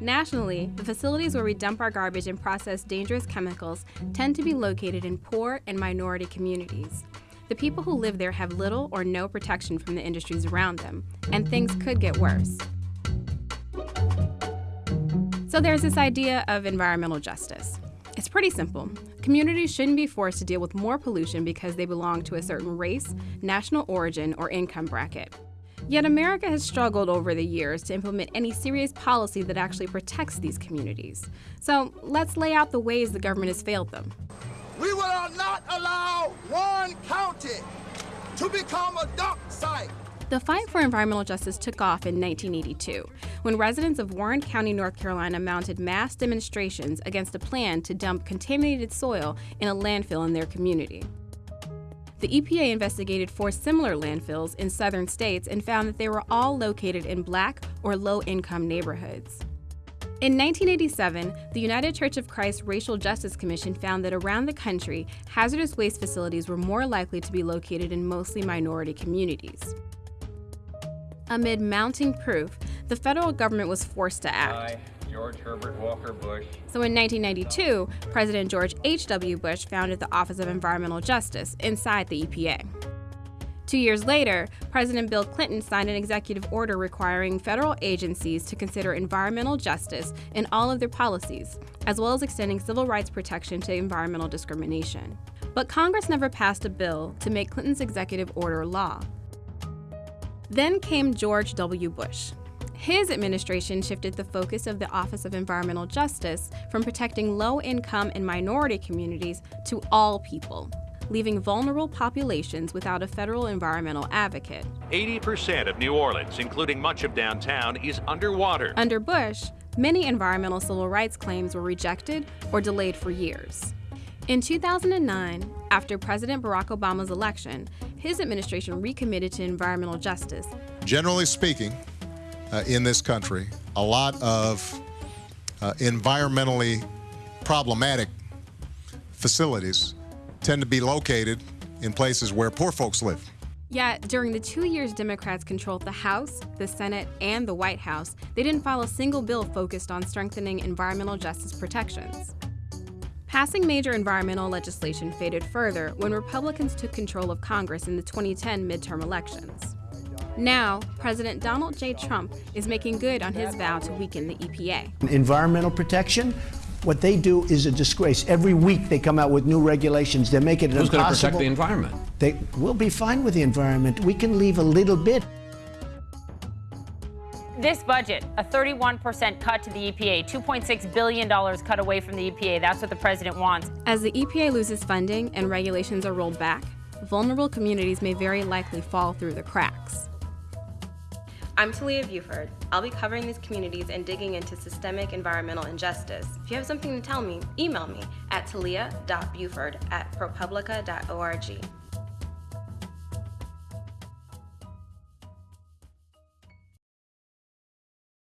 Nationally, the facilities where we dump our garbage and process dangerous chemicals tend to be located in poor and minority communities. The people who live there have little or no protection from the industries around them, and things could get worse. So there's this idea of environmental justice. It's pretty simple. Communities shouldn't be forced to deal with more pollution because they belong to a certain race, national origin, or income bracket. Yet America has struggled over the years to implement any serious policy that actually protects these communities. So let's lay out the ways the government has failed them. We will not allow Warren County to become a dump site. The fight for environmental justice took off in 1982 when residents of Warren County, North Carolina mounted mass demonstrations against a plan to dump contaminated soil in a landfill in their community. The EPA investigated four similar landfills in southern states and found that they were all located in black or low income neighborhoods. In 1987, the United Church of Christ Racial Justice Commission found that around the country, hazardous waste facilities were more likely to be located in mostly minority communities. Amid mounting proof, the federal government was forced to act. I, George Herbert Walker Bush. So in 1992, President George H.W. Bush founded the Office of Environmental Justice inside the EPA. Two years later, President Bill Clinton signed an executive order requiring federal agencies to consider environmental justice in all of their policies, as well as extending civil rights protection to environmental discrimination. But Congress never passed a bill to make Clinton's executive order law. Then came George W. Bush. His administration shifted the focus of the Office of Environmental Justice from protecting low income and minority communities to all people, leaving vulnerable populations without a federal environmental advocate. 80% of New Orleans, including much of downtown, is underwater. Under Bush, many environmental civil rights claims were rejected or delayed for years. In 2009, after President Barack Obama's election, his administration recommitted to environmental justice. Generally speaking, uh, in this country, a lot of uh, environmentally problematic facilities tend to be located in places where poor folks live. Yet, during the two years Democrats controlled the House, the Senate, and the White House, they didn't file a single bill focused on strengthening environmental justice protections. Passing major environmental legislation faded further when Republicans took control of Congress in the 2010 midterm elections. Now, President Donald J. Trump is making good on his vow to weaken the EPA. Environmental protection, what they do is a disgrace. Every week they come out with new regulations. They're making it Who's impossible. going to protect the environment? They will be fine with the environment. We can leave a little bit. This budget, a 31% cut to the EPA, $2.6 billion cut away from the EPA. That's what the president wants. As the EPA loses funding and regulations are rolled back, vulnerable communities may very likely fall through the cracks. I'm Talia Buford. I'll be covering these communities and digging into systemic environmental injustice. If you have something to tell me, email me at talia.buford at propublica.org.